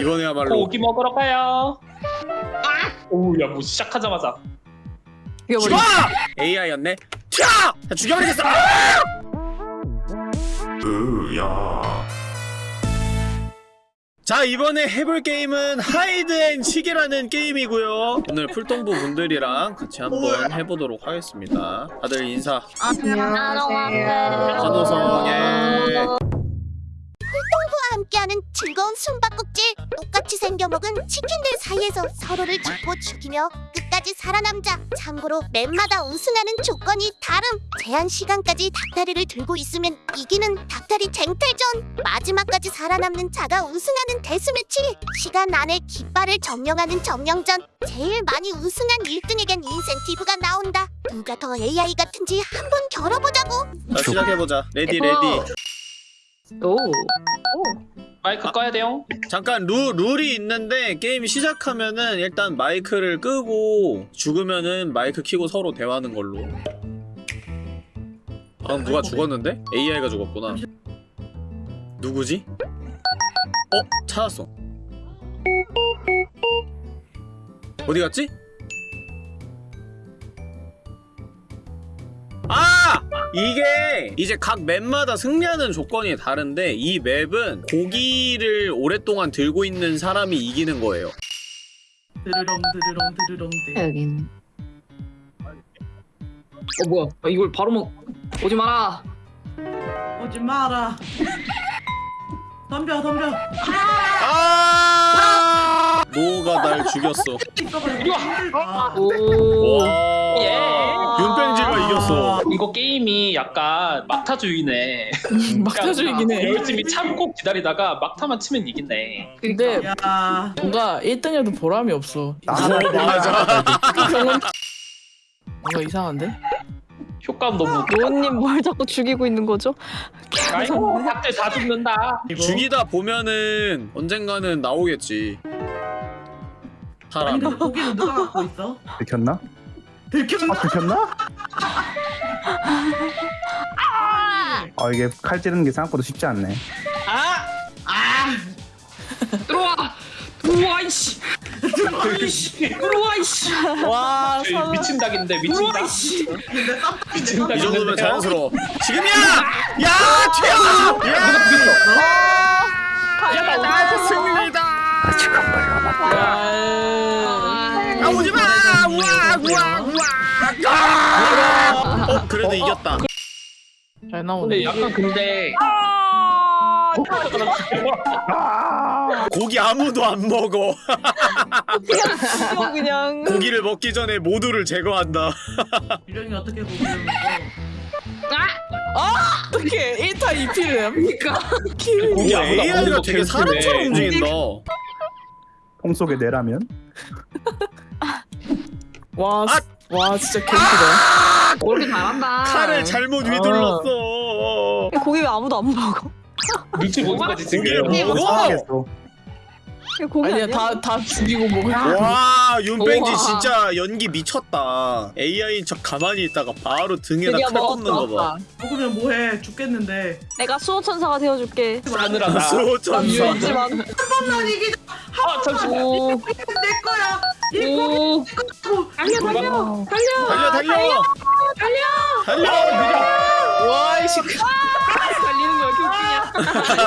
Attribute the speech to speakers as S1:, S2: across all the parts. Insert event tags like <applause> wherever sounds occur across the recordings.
S1: 이번에야말로
S2: 고기 먹으러 가요. 아! 오야 뭐 시작하자마자
S1: 죽어! AI였네. 튀어! 다 죽여버리겠어. 으야. 자 이번에 해볼 게임은 하이드앤치기라는 게임이고요 오늘 풀동부 분들이랑 같이 한번 해보도록 하겠습니다 다들 인사
S3: 안녕하세요.
S1: 환호성에
S3: 함께하는 즐거운 숨바꼭질 똑같이 생겨먹은 치킨들 사이에서 서로를 짚고 죽이며 끝까지 살아남자 참고로 맵마다 우승하는 조건이 다름. 제한 시간까지 닭다리를 들고 있으면 이기는 닭다리 쟁탈전. 마지막까지 살아남는 자가 우승하는 데스매치. 시간 안에 깃발을 점령하는 점령전. 제일 많이 우승한 1등에겐 인센티브가 나온다. 누가 더 AI 같은지 한번 겨뤄보자고.
S1: 자 시작해보자. Ready ready.
S2: 오 마이크 꺼야 돼요.
S1: 잠깐 루, 룰이 있는데 게임 시작하면은 일단 마이크를 끄고 죽으면은 마이크 키고 서로 대화하는 걸로 방금 누가 죽었는데? AI가 죽었구나 누구지? 어? 찾았어 어디 갔지? 이게 이제 각 맵마다 승리하는 조건이 다른데 이 맵은 고기를 오랫동안 들고 있는 사람이 이기는 거예요.
S4: 드르렁 드르렁 드르렁 드
S5: 여긴.
S6: 어 뭐야. 아, 이걸 바로 먹 오지 마라.
S4: 오지 마라. 덤벼 덤벼.
S1: 아! 노가 날 죽였어.
S4: 이리 와
S6: 오.
S1: 와.
S2: 예.
S1: 이겼어
S2: 이거 게임이 약간 막타주의네.
S7: 막타주의긴 해.
S2: 열심히 참고 기다리다가 막타만 치면 이기네.
S7: 근데
S4: 야
S7: 뭔가 1등해도 보람이 없어.
S1: 어, <laughs> 맞아
S7: 뭔가 이상한데?
S2: 효과음 너무.
S5: 노은님 뭘 자꾸 죽이고 있는 거죠?
S2: 아이고 닭들 다 죽는다.
S1: 죽이다 보면은 언젠가는 나오겠지
S4: 아니
S1: 사람
S4: 근데 고기는 누가 갖고 있어?
S8: 들켰나?
S4: 들켰나?
S8: 아 들켰나? 아 이게 칼 찌르는 게 생각보다 쉽지 않네.
S4: 아! 아!
S6: 들어와 들어와 이씨 들어와 이씨 들어와 이씨
S7: 와,
S2: 저희 미친 닭인데 미친
S6: 들어와
S2: 닭. 미친
S1: 이 정도면 자연스러워 지금이야! 야! 튀어! 야!
S2: 야 나
S1: 나 승리다!
S8: 아직 한발 남았다.
S1: 아 오지마! 우와 우와 우와! 아! 어 그래도 이겼다
S7: 잘 나오네.
S2: 근데 약간 근데
S1: 고기 아무도 안 먹어
S5: 그냥
S1: 고기를 먹기 전에 모두를 제거한다
S4: 유령이 어떻게 고기를 먹어?
S7: 어떻게 1타 2피를 합니까?
S1: 고기
S2: 아무도 안
S1: AI가 되게
S2: 거
S1: 사람처럼. 움직인다
S8: 통 속에 내라면
S7: 와,
S1: 아!
S7: 와 진짜 개웃기다.
S6: 그렇게 잘한다
S1: 칼을 잘못 휘둘렀어
S5: 고기 왜 아무도 안 먹어?
S2: 눈치 보는 거지
S1: 고기를. 먹어?
S8: 상하겠어.
S5: 이거 고기
S7: 아니야
S5: 아니야?
S7: 다 다 죽이고 먹을 거야.
S1: 와 윤뺑지
S6: 우와.
S1: 진짜 연기 미쳤다 AI인 척 가만히 있다가 바로 등에다
S5: 드디어
S1: 칼 꽂는 거봐
S4: 먹으면 뭐해 죽겠는데
S5: 내가 수호천사가 되어줄게.
S2: 싸늘하다.
S1: 수호천사
S5: 하지만
S4: 한번만 이기자
S2: 아 잠시만.
S5: 오,
S4: 내 거야.
S6: 오. 달려 달려. 달려.
S1: 달려 달려. 달려.
S7: 와 이씨.
S6: 달리는 거 이렇게 웃기냐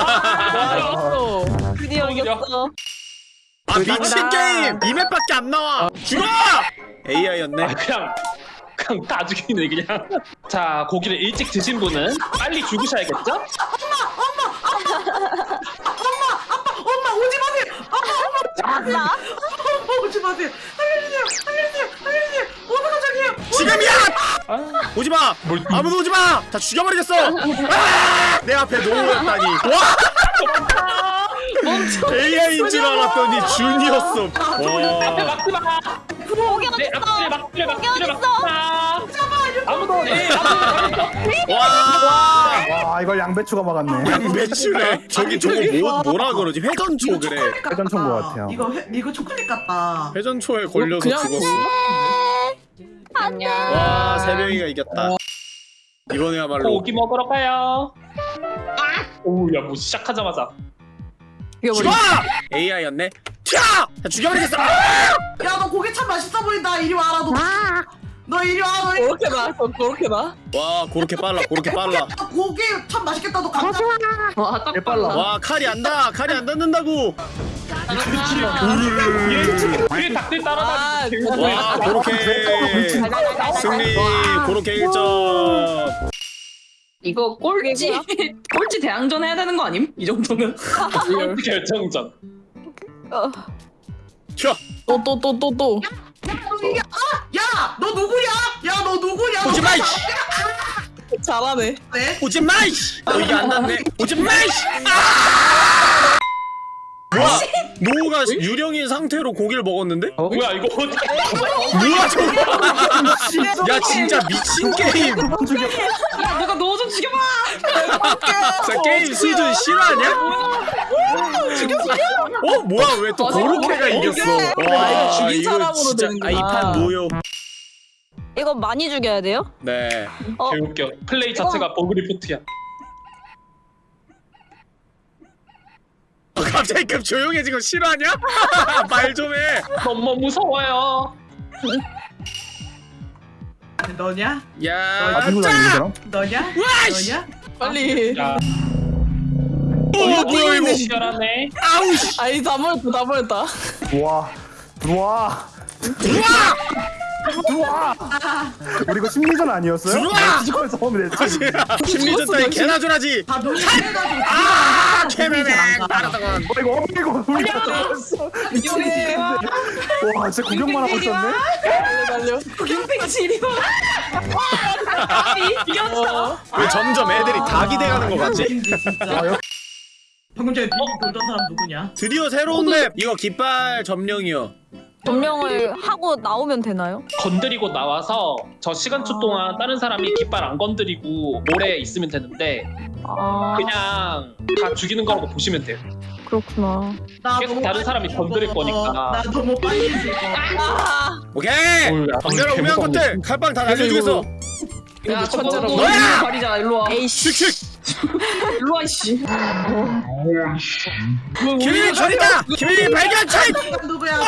S7: 어.
S5: 드디어 이겼어.
S1: 아 미친 게임! 이 맵밖에 안 나와. 죽어! AI였네.
S2: 아 그냥 그냥 다 죽이네 그냥. 자 고기를 일찍 드신 분은 빨리 죽으셔야겠죠?
S4: 엄마 마세요
S5: 나?
S4: 엄마 오지 마세요. 살려주세요. 살려주세요. 살려주세요. 어머 깜짝이야
S1: 지금이야!
S2: 아,
S1: 오지마!
S2: 뭘
S1: 아무도 오지 마! 다 죽여버리겠어! 아! 내 앞에 노우였다니. 와! AI인 줄 알았더니 준이었어. 와.
S2: 막지 마. 네
S5: 어딨어?
S2: 막뒤를
S5: 어딨어?
S2: 막. 아무도 네
S1: 와
S8: 와 이걸 양배추가 막았네.
S1: 양배추래 저기 저거 뭐, 뭐라 그러지 회전초 그래.
S8: 회전초인 것 같아요.
S4: 이거 회, 이거 초콜릿 같다
S1: 회전초에 걸려서
S7: 그냥
S1: 죽었어
S6: 안녕
S1: 와 세 명이가 이겼다 이번에야말로
S2: 고기 먹으러 가요. 오야 뭐 시작하자마자
S1: 죽어! AI였네. 튀어! 자, 죽여버리겠어. 아!
S4: 야너 고기 참 맛있어 보인다 이리 와라 너. 너 이리 와 너. 이리
S7: 그렇게 나 그렇게 나
S1: 와, 그렇게 빨라, 그렇게 빨라.
S4: 와. 고기 참 맛있겠다 너 감자.
S6: 와, 딱
S8: 빨라.
S1: 와, 칼이 안 닿아, 칼이 안 닿는다고.
S2: 뒤에 닭들 따라다니는
S7: 아,
S1: 와, 그렇게 승리, 그렇게 1점.
S6: 이거 꼴찌 꼴찌 대항전 해야 되는 거 아님? 이 정도면
S2: 결정전.
S5: 어.
S7: 또또 또 또또
S4: 야너 누구야? 야 너 누구야?
S1: 오지 마, 이씨!
S7: 잘하네
S4: 네?
S1: 오지 마, 이씨! 어, 이게 안 닿네. 오지 마, 이씨! 아! 뭐야? 노우가 유령인 상태로 고기를 먹었는데?
S2: 뭐야 이거?
S1: 뭐야, 저거! 야, 진짜 미친 게임!
S6: 야 누가 너 좀 죽여봐
S1: 자, 게임 수준 실화냐? 어 뭐야 왜 또 고로케가 이겼어?
S7: 아, 이거 죽인 사람으로 되는구나.
S1: 아이판 무효.
S5: 이거 많이 죽여야 돼요?
S1: 네.
S5: 어.
S2: 개웃겨. 플레이 자체가 버그 리포트야.
S1: 어, 갑자기 급 조용해진 거 실화냐? 말 좀 해.
S2: 너무 무서워요.
S4: 너냐?
S1: 야,
S8: 아! 다니는 사람?
S4: 너냐?
S1: 와이씨!
S4: 너냐?
S7: 빨리
S2: 야,
S1: 어 뭐야 이거?
S2: 시원하네.
S1: 아우 씨.
S7: 아니 다 버렸다 다 버렸다
S8: 들어와. 들어와.
S1: 들어와!
S8: 들어와. 우리 이거 심리전 아니었어요?
S1: 들어와!
S8: 뒤집어서 하면 되지.
S1: 심리전 따위 개나 줄하지.
S4: 다 농해가지고
S1: 아, 캐메맨 따라다가.
S8: 어 이거 어 이거 우리가 들어왔어. 와 진짜 구경만 하고 있었네.
S7: 달려 달려
S6: 김팽치 이리 와 이겼어
S1: 왜 점점 애들이 닭이 돼가는 거 같지?
S8: 아, 여-
S4: 방금 전에 돌던 사람 누구냐?
S1: 드디어 새로운 맵. 이거 깃발 점령이요.
S5: 점령을 하고 나오면 되나요?
S2: 건드리고 나와서 저 시간초 동안 다른 사람이 깃발 안 건드리고 오래 있으면 되는데
S5: 아
S2: 그냥 다 죽이는 거라고 보시면 돼요.
S5: 그렇구나.
S4: 나
S2: 계속 다른 사람이 건드릴. 거니까.
S4: 나 너무 빨리 죽어.
S1: 오케이. 정렬아
S2: 방금
S1: 우매한 것들 칼빵 다 날려주겠어.
S6: 야. 너
S1: 너야!
S6: 발이잖아 일로 와
S1: 슉슉. <laughs>
S6: 일로 와 이씨
S1: 김일이 저리다. <laughs> 김일이 발견 차이. <laughs>
S4: 누구야?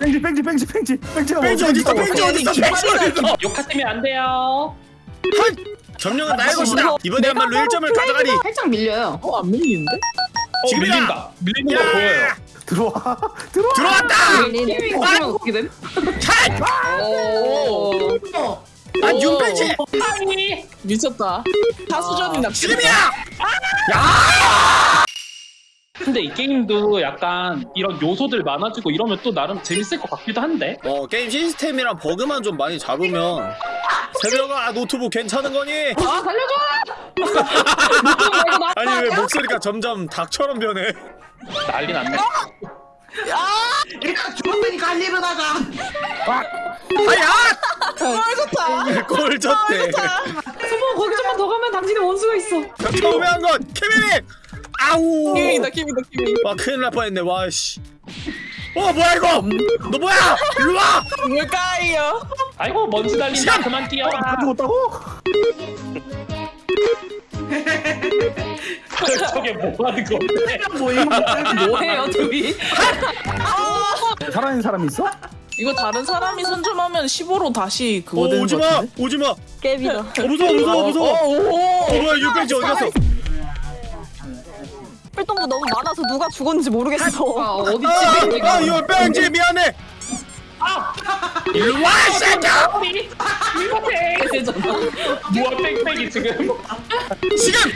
S8: 뺑지 뺑지 뺑지 뺑지
S1: 뺑지 어디 있어? 뺑지 어디 있어? 뺑지 어디 있어?
S2: 욕하시면 안 돼요.
S1: 점령은 나의 것이다. 이번에야말로 1점을 가져가리.
S6: 살짝 밀려요
S7: 어안 밀리는데
S2: 어,
S1: 지금이다.
S2: 밀린다. 거 보여요.
S1: 야!
S8: 들어와. 들어와.
S1: 들어왔다.
S6: 게임이 어디만 어떻게 됨?
S1: 차이.
S6: 오
S1: 아 윤pen지.
S7: 미쳤다 타수전이 낚시
S1: 지금이야.
S2: 근데 이 게임도 약간 이런 요소들 많아지고 이러면 또 나름 재밌을 것 같기도 한데.
S1: 어 게임 시스템이랑 버그만 좀 많이 잡으면 새벽아 노트북 괜찮은 거니?
S6: 아 살려줘 <laughs>
S1: 아니 왜 목소리가 점점 닭처럼 변해?
S2: 난리 났네.
S4: 일단 죽었으니까 할 일은 하자.
S1: 하야!
S7: 좋다
S1: 꼴 졌대.
S6: 소모 거기 좀만 더 가면 당신의 원수가 있어
S1: 처음에 한 건 케빈이. 아우.
S7: 키미다 키미다 키미
S1: 와 큰일 날 뻔했네. 와 씨. 어 뭐야 이거? 너 뭐야? 일로 와.
S7: 뭘까요
S2: 아이고 먼지 달린다.
S1: 시간!
S2: 그만 뛰어라.
S8: 다 죽었다고? <laughs>
S2: 저게 뭐 하는 건데?
S4: 모임.
S6: 뭐해요 둘이?
S8: 살아있는 사람이 있어?
S7: 이거 다른 사람이 선점하면 15로 다시
S1: 어,
S7: 그거 되는
S1: 오지 마.
S7: 같은데
S1: 오지 마. 어
S5: 깨비다.
S1: 무서워 무서워 무서워. 어,
S7: 오
S1: 뭐야 윤pen지 어디 갔어?
S5: 활동도 너무 많아서 누가 죽었는지 모르겠어.
S6: 아 어디
S1: 아,
S6: 집에
S1: 아 이거 뺑지 미안해. 일로 와이 새끼야.
S2: 뭐야 뺑뺑이 지금.
S1: 지금.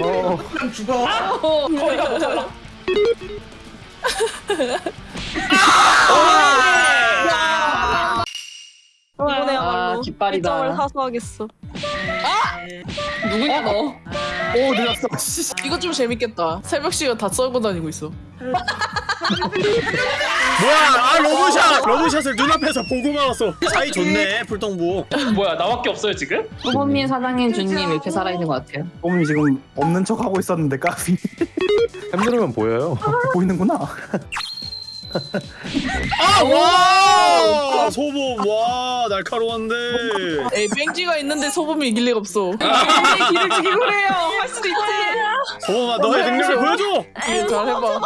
S8: 어.
S4: 그냥 죽어.
S2: 거기가 못 잡아. <laughs>
S5: 이번에야말로
S6: 아, 깃발이다.
S5: 1점을 사수하겠어.
S6: 누구냐 너?
S8: 오. 씨.
S7: 이거 좀 재밌겠다 새벽 시간 다 썰고 다니고 있어
S1: 뭐야? 아 러브샷. 러브샷을 눈앞에서 보고 말았어. 사이 좋네 풀동부.
S2: 뭐야 나밖에 없어요 지금?
S6: 소범민 사장님 주님 이렇게 살아있는 것 같아요
S8: 어머니 지금 없는 척 하고 있었는데 까비
S9: 햄 누르면 보여요. <laughs>
S8: 보이는구나.
S1: 아, 와! 소범, 와, 날카로운데.
S7: 에이 뺑지가 있는데 소범이 이길 리가 없어.
S6: 아, 길을 죽이고 그래요. 할 수도 있지.
S1: 소범아, 너의 능력을 보여줘!
S7: 이게 잘 해봐.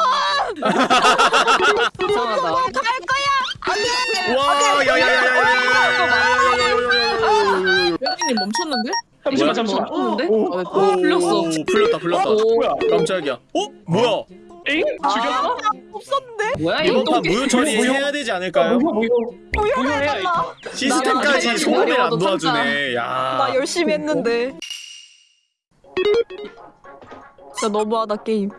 S6: 이상하다.
S1: 와, 야, 야, 야, 야, 야, 야, 야, 야, 야, 야, 야, 야, 야.
S7: 뺑지님 멈췄는데?
S2: 잠시만 잠시만.
S8: 오,
S7: 아, 됐다.
S6: 오, 풀렸어.
S1: 오, 풀렸다, 풀렸다.
S2: 뭐야?
S1: 깜짝이야. 어? 뭐야?
S2: 엥? 죽였어?
S5: 없었는데?
S6: 뭐야
S1: 이번
S6: 이거 판또
S1: 무효 처리해야 되지 않을까요?
S2: 무효 무효 무효해야 이거.
S1: 시스템까지 소금을 안 도와주네. 야.
S5: 나 열심히 했는데. 진짜 너무하다 게임.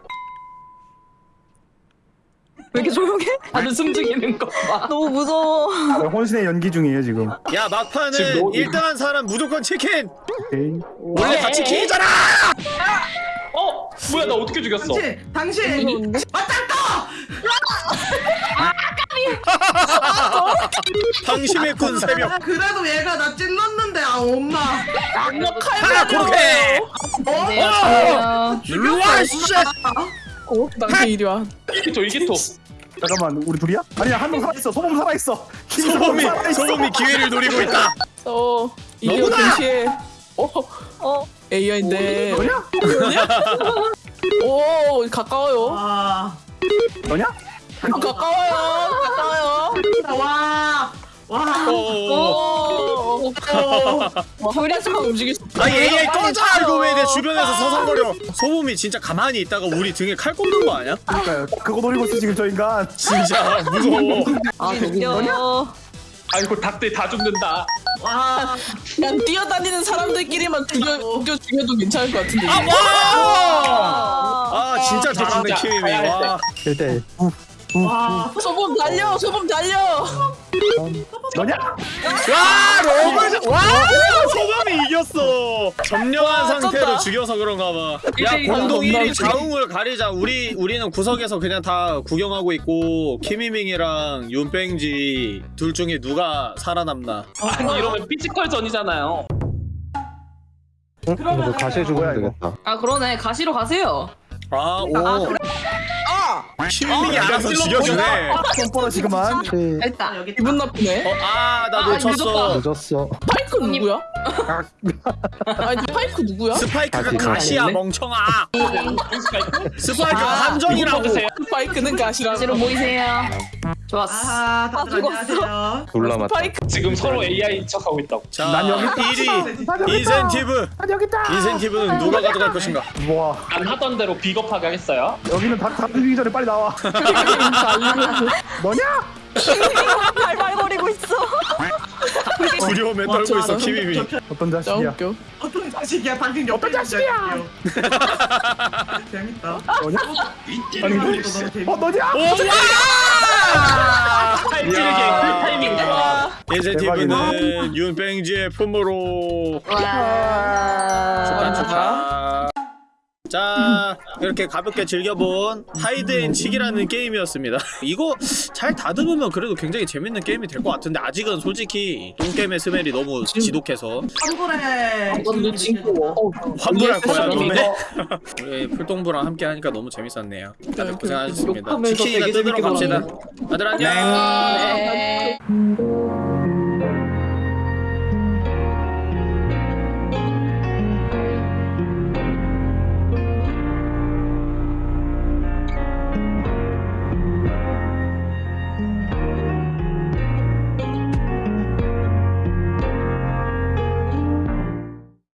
S5: 왜 이렇게 조용해?
S6: 다들 숨죽이는 거 봐. <laughs>
S5: 너무 무서워.
S8: 혼신의 연기 중이에요 지금.
S1: 야 막판은
S2: 지금 너-
S1: 1등한 사람 무조건 치킨!
S8: 오케이.
S1: 원래 다 치킨이잖아!
S2: 어? 뭐야 나 어떻게 죽였어?
S4: 당신 당신
S5: 무서운데?
S1: 방심의 군 새벽
S4: 아, 그래도 얘가 나 찔렀는데 아 엄마
S1: 하나 그렇게!
S6: 안녕하세요.
S1: 일로와 씨!
S7: 어? 당신 이리 와.
S2: 이기토 이기토.
S8: 잠깐만 우리 둘이야? 아니야 한 명 살아있어. 소범 살아있어.
S1: 소범이. 소범이 기회를 노리고 있다
S7: 어 이겨
S1: 너구나!
S7: 동시에. 어
S5: 어,
S7: AI인데.
S8: 너냐? <laughs>
S7: 오 가까워요.
S4: 아,
S8: 너냐?
S7: 가까워요. 가까워요.
S4: 와와
S1: 어...
S7: 어. 둘이서 움직일 수.
S1: 아니 AI 꺼져! 이거 왜 내 주변에서 서성거려 소범이 진짜 가만히 있다가 우리 등에 칼 꽂는 거 아니야?
S8: 그러니까요. 그거 노리고 있어 지금 저 인간.
S1: 진짜 무서워
S5: 아, 웃겨.
S2: 아이고 닭들 다 죽는다.
S4: 와.
S7: 그냥 뛰어다니는 사람들끼리만 죽여 죽여 죽여도 괜찮을 것 같은데.
S1: 아 와! 아 진짜 잘하네 와
S8: 1대1.
S4: 와.
S7: 소범 달려. 소범 달려.
S8: 너냐?
S1: 와 너무 와 소범이 이겼어 점령한
S7: 와,
S1: 상태로
S7: 쩐다.
S1: 죽여서 그런가 봐야. 공동
S7: 겁나
S1: 1위
S7: 웃기네.
S1: 자웅을 가리자 우리 우리는 구석에서 그냥 다 구경하고 있고 키미밍이랑 윤뺑지 둘 중에 누가 살아남나
S2: 아니 이러면 피지컬 전이잖아요.
S8: 그러면 가시 해 주고 야 이거.
S6: 아 그러네. 가시로 가세요.
S1: 아오 아키 미밍이 알아서 죽여주네
S8: 뻔뻔하지 그만.
S6: 됐다.
S4: 여기
S7: 기분 나쁘네.
S1: 어 아나
S6: 아,
S1: 놓쳤어
S8: 늦었어.
S7: 파이크 누구야? <laughs> 아니 파이크 누구야?
S1: 스파이크가
S8: 가시.
S1: 가시야? 멍청아
S2: 스파이크? <laughs>
S1: 스파이크가
S7: 아,
S1: 함정이라고
S2: 보세요.
S7: 파이크는 가시라고.
S6: 가시로 모이세요. 좋았어.
S4: 아 다들
S5: 죽었어.
S4: 안녕하세요.
S7: 파이크
S2: 지금 서로 AI 척하고 있다고.
S1: 자
S8: 난 여기
S1: 1위 인센티브
S8: 아 여기 있다.
S1: 인센티브는 누가 가져갈 것인가
S8: 와
S2: 안 하던 대로 비겁하게 하겠어요?
S8: 여기는 다 죽이기 전에 빨리 나 와. 너냐?
S5: 발발거리고 있어.
S1: 두려움에 떨고 있어 키미미
S8: 어떤
S7: 짱
S8: 자식이야?
S7: 웃겨.
S4: 어떤 자식이야 당신 옆에
S8: 어떤 자식이야?
S4: 재밌다
S8: 너냐?
S4: 아니 재밌다
S8: 어 너냐?
S2: 탈지르게
S1: 야.
S2: 그 타이밍.
S1: 인센티브는 윤뺑지의 품으로 축하 축하 자 이렇게 가볍게 즐겨본 하이드앤치기라는 게임이었습니다. <laughs> 이거 잘 다듬으면 그래도 굉장히 재밌는 게임이 될 것 같은데 아직은 솔직히 똥게임의 스멜이 너무 지독해서.
S4: 환불해
S7: 징그러워.
S1: 환불할 거야 놈에 <laughs> 우리 풀동부랑 함께 하니까 너무 재밌었네요. 다들 고생하셨습니다.
S5: 욕하면서
S1: 치킨이나
S5: 되게
S1: 뜯으러 갑시다. 다들 안녕.
S6: 네.
S5: 음.